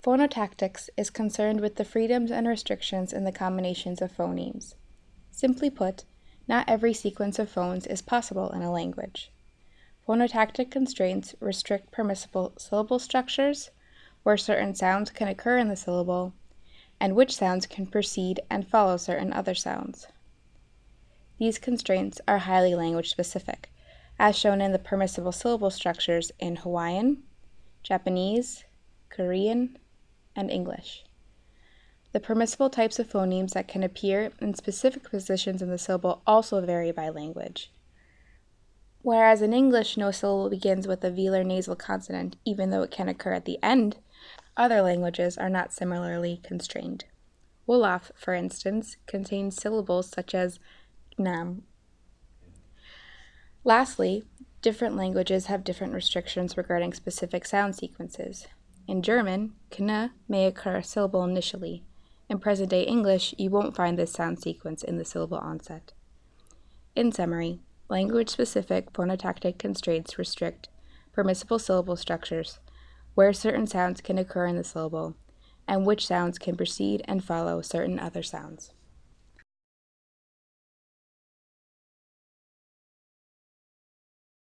Phonotactics is concerned with the freedoms and restrictions in the combinations of phonemes. Simply put, not every sequence of phones is possible in a language. Phonotactic constraints restrict permissible syllable structures, where certain sounds can occur in the syllable, and which sounds can precede and follow certain other sounds. These constraints are highly language specific, as shown in the permissible syllable structures in Hawaiian, Japanese, Korean, and English. The permissible types of phonemes that can appear in specific positions in the syllable also vary by language. Whereas in English, no syllable begins with a velar nasal consonant, even though it can occur at the end, other languages are not similarly constrained. Wolof, for instance, contains syllables such as gnam. Lastly, different languages have different restrictions regarding specific sound sequences. In German, kn may occur a syllable initially. In present-day English, you won't find this sound sequence in the syllable onset. In summary, language-specific phonotactic constraints restrict permissible syllable structures, where certain sounds can occur in the syllable, and which sounds can precede and follow certain other sounds.